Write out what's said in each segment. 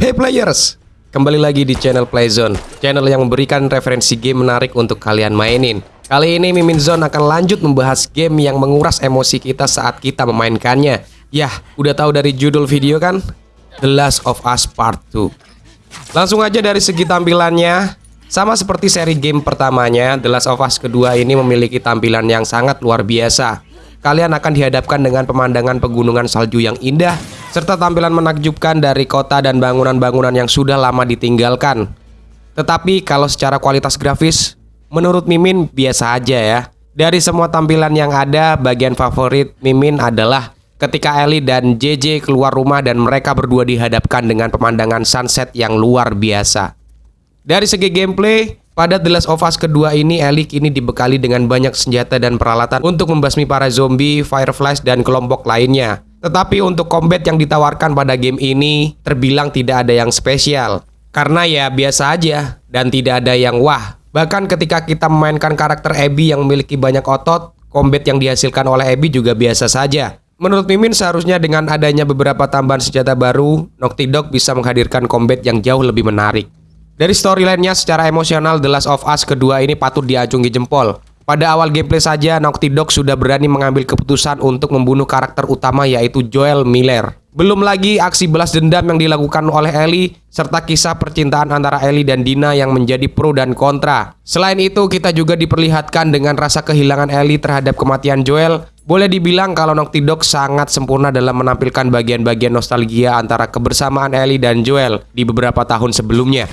Hey players! Kembali lagi di channel Playzone, channel yang memberikan referensi game menarik untuk kalian mainin. Kali ini Mimin Zone akan lanjut membahas game yang menguras emosi kita saat kita memainkannya. Yah, udah tahu dari judul video kan? The Last of Us Part 2. Langsung aja dari segi tampilannya, sama seperti seri game pertamanya, The Last of Us kedua ini memiliki tampilan yang sangat luar biasa. Kalian akan dihadapkan dengan pemandangan pegunungan salju yang indah, serta tampilan menakjubkan dari kota dan bangunan-bangunan yang sudah lama ditinggalkan. Tetapi kalau secara kualitas grafis, menurut Mimin biasa aja ya. Dari semua tampilan yang ada, bagian favorit Mimin adalah ketika Ellie dan JJ keluar rumah dan mereka berdua dihadapkan dengan pemandangan sunset yang luar biasa. Dari segi gameplay, pada The Last of Us kedua ini Ellie kini dibekali dengan banyak senjata dan peralatan untuk membasmi para zombie, fireflies, dan kelompok lainnya. Tetapi untuk combat yang ditawarkan pada game ini terbilang tidak ada yang spesial. Karena ya biasa aja dan tidak ada yang wah. Bahkan ketika kita memainkan karakter Abby yang memiliki banyak otot, combat yang dihasilkan oleh Abby juga biasa saja. Menurut Mimin seharusnya dengan adanya beberapa tambahan senjata baru, Naughty Dog bisa menghadirkan combat yang jauh lebih menarik. Dari storyline-nya secara emosional The Last of Us kedua ini patut diacungi jempol. Pada awal gameplay saja Naughty Dog sudah berani mengambil keputusan untuk membunuh karakter utama yaitu Joel Miller. Belum lagi aksi balas dendam yang dilakukan oleh Ellie serta kisah percintaan antara Ellie dan Dina yang menjadi pro dan kontra. Selain itu kita juga diperlihatkan dengan rasa kehilangan Ellie terhadap kematian Joel. Boleh dibilang kalau Naughty Dog sangat sempurna dalam menampilkan bagian-bagian nostalgia antara kebersamaan Ellie dan Joel di beberapa tahun sebelumnya.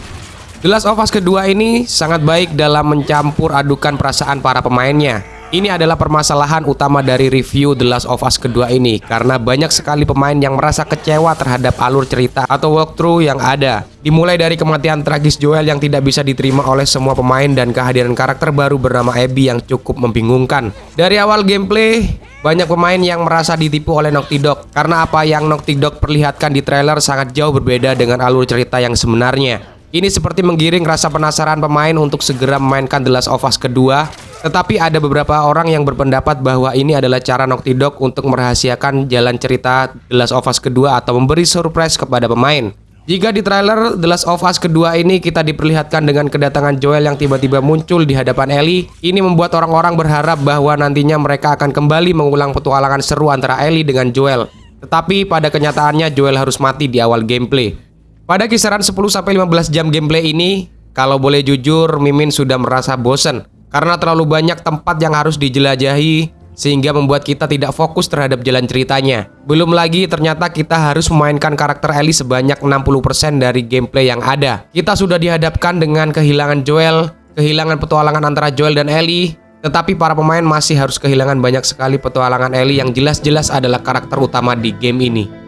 The Last of Us kedua ini sangat baik dalam mencampur adukan perasaan para pemainnya. Ini adalah permasalahan utama dari review The Last of Us kedua ini karena banyak sekali pemain yang merasa kecewa terhadap alur cerita atau walkthrough yang ada. Dimulai dari kematian tragis Joel yang tidak bisa diterima oleh semua pemain dan kehadiran karakter baru bernama Abby yang cukup membingungkan. Dari awal gameplay, banyak pemain yang merasa ditipu oleh Naughty Dog karena apa yang Naughty Dog perlihatkan di trailer sangat jauh berbeda dengan alur cerita yang sebenarnya. Ini seperti menggiring rasa penasaran pemain untuk segera memainkan The Last of Us kedua. Tetapi ada beberapa orang yang berpendapat bahwa ini adalah cara Naughty Dog untuk merahasiakan jalan cerita The Last of Us kedua atau memberi surprise kepada pemain. Jika di trailer The Last of Us kedua ini kita diperlihatkan dengan kedatangan Joel yang tiba-tiba muncul di hadapan Ellie, ini membuat orang-orang berharap bahwa nantinya mereka akan kembali mengulang petualangan seru antara Ellie dengan Joel. Tetapi pada kenyataannya Joel harus mati di awal gameplay. Pada kisaran 10-15 jam gameplay ini, kalau boleh jujur, Mimin sudah merasa bosen karena terlalu banyak tempat yang harus dijelajahi sehingga membuat kita tidak fokus terhadap jalan ceritanya. Belum lagi ternyata kita harus memainkan karakter Ellie sebanyak 60% dari gameplay yang ada. Kita sudah dihadapkan dengan kehilangan Joel, kehilangan petualangan antara Joel dan Ellie, tetapi para pemain masih harus kehilangan banyak sekali petualangan Ellie yang jelas-jelas adalah karakter utama di game ini.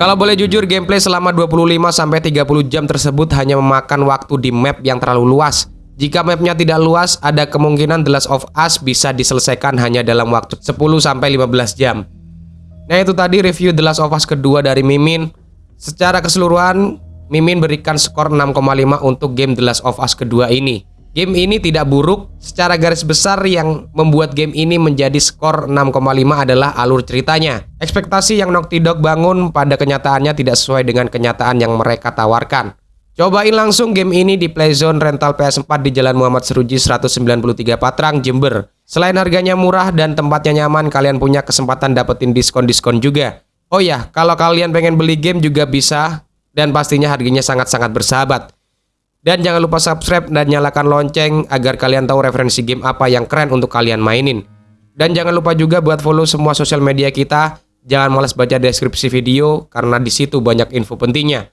Kalau boleh jujur, gameplay selama 25-30 jam tersebut hanya memakan waktu di map yang terlalu luas. Jika mapnya tidak luas, ada kemungkinan The Last of Us bisa diselesaikan hanya dalam waktu 10-15 jam. Nah itu tadi review The Last of Us kedua dari Mimin. Secara keseluruhan, Mimin berikan skor 6,5 untuk game The Last of Us kedua ini. Game ini tidak buruk, secara garis besar yang membuat game ini menjadi skor 6,5 adalah alur ceritanya. Ekspektasi yang Naughty Dog bangun pada kenyataannya tidak sesuai dengan kenyataan yang mereka tawarkan. Cobain langsung game ini di Playzone rental PS4 di Jalan Muhammad Seruji 193 Patrang, Jember. Selain harganya murah dan tempatnya nyaman, kalian punya kesempatan dapetin diskon-diskon juga. Oh ya, kalau kalian pengen beli game juga bisa dan pastinya harganya sangat-sangat bersahabat. Dan jangan lupa subscribe dan nyalakan lonceng agar kalian tahu referensi game apa yang keren untuk kalian mainin. Dan jangan lupa juga buat follow semua sosial media kita. Jangan malas baca deskripsi video karena di situ banyak info pentingnya.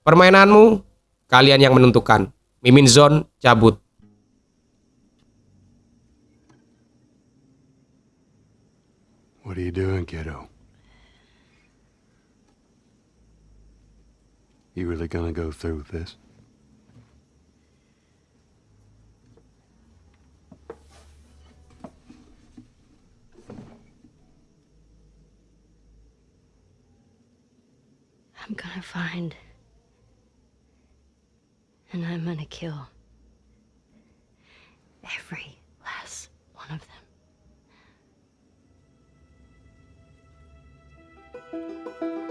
Permainanmu, kalian yang menentukan. Mimin Zone cabut. What are you doing, kiddo? You really gonna go through with this? I'm gonna find. And I'm gonna kill. Every last one of them.